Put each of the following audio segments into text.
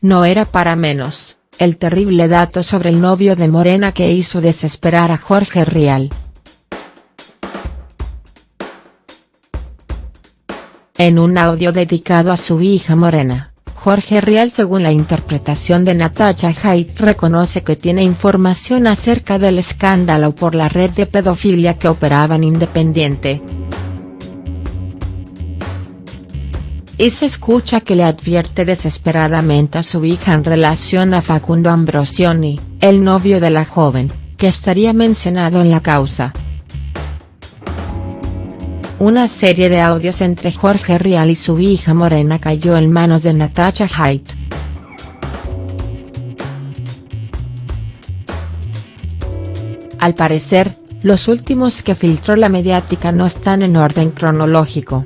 no era para menos, el terrible dato sobre el novio de Morena que hizo desesperar a Jorge Rial. En un audio dedicado a su hija Morena, Jorge Rial según la interpretación de Natasha Haidt reconoce que tiene información acerca del escándalo por la red de pedofilia que operaba en Independiente. Y se escucha que le advierte desesperadamente a su hija en relación a Facundo Ambrosioni, el novio de la joven, que estaría mencionado en la causa. Una serie de audios entre Jorge Rial y su hija Morena cayó en manos de Natasha Haidt. Al parecer, los últimos que filtró la mediática no están en orden cronológico.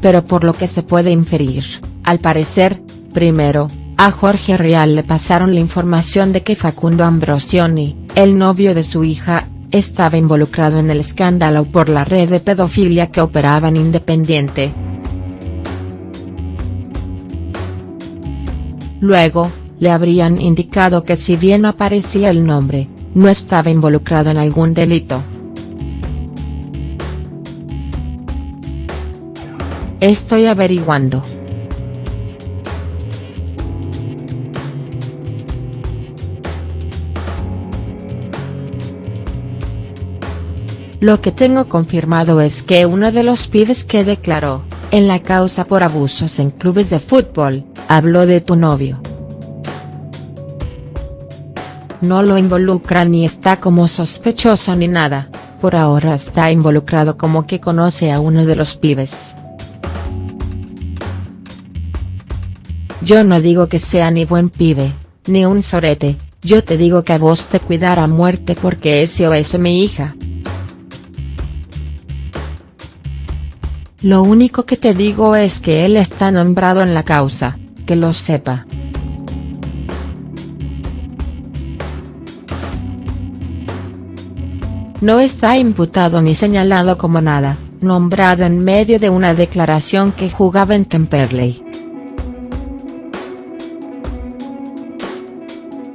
Pero por lo que se puede inferir, al parecer, primero, a Jorge Rial le pasaron la información de que Facundo Ambrosioni, el novio de su hija, estaba involucrado en el escándalo por la red de pedofilia que operaba en Independiente. Luego, le habrían indicado que si bien aparecía el nombre, no estaba involucrado en algún delito. Estoy averiguando. Lo que tengo confirmado es que uno de los pibes que declaró, en la causa por abusos en clubes de fútbol, habló de tu novio. No lo involucra ni está como sospechoso ni nada, por ahora está involucrado como que conoce a uno de los pibes. Yo no digo que sea ni buen pibe, ni un sorete, yo te digo que a vos te cuidara a muerte porque ese o es mi hija. Lo único que te digo es que él está nombrado en la causa, que lo sepa. No está imputado ni señalado como nada, nombrado en medio de una declaración que jugaba en Temperley.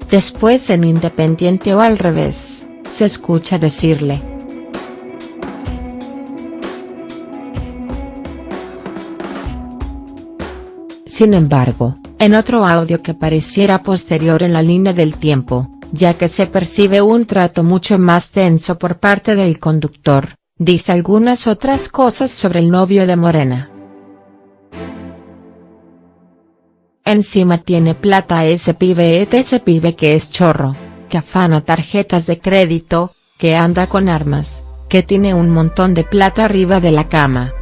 Después en Independiente o al revés, se escucha decirle, Sin embargo, en otro audio que pareciera posterior en la línea del tiempo, ya que se percibe un trato mucho más tenso por parte del conductor, dice algunas otras cosas sobre el novio de Morena. Encima tiene plata ese pibe ese pibe que es chorro, que afana tarjetas de crédito, que anda con armas, que tiene un montón de plata arriba de la cama.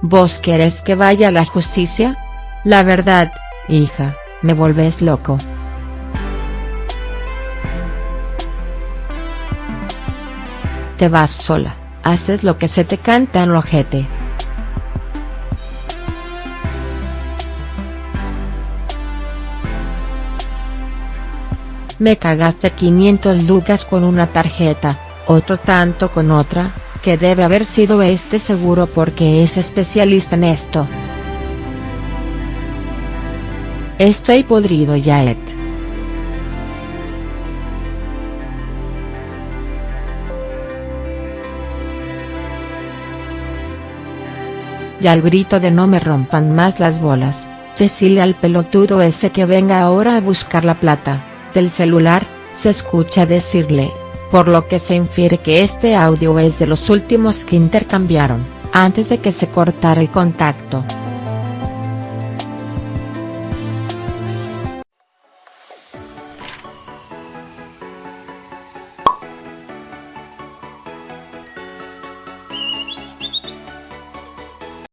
¿Vos querés que vaya la justicia? La verdad, hija, me volvés loco. Te vas sola, haces lo que se te canta en ojete. Me cagaste 500 lucas con una tarjeta, otro tanto con otra, que debe haber sido este seguro porque es especialista en esto. Estoy podrido ya. Y al grito de no me rompan más las bolas, decirle al pelotudo ese que venga ahora a buscar la plata, del celular, se escucha decirle, por lo que se infiere que este audio es de los últimos que intercambiaron, antes de que se cortara el contacto.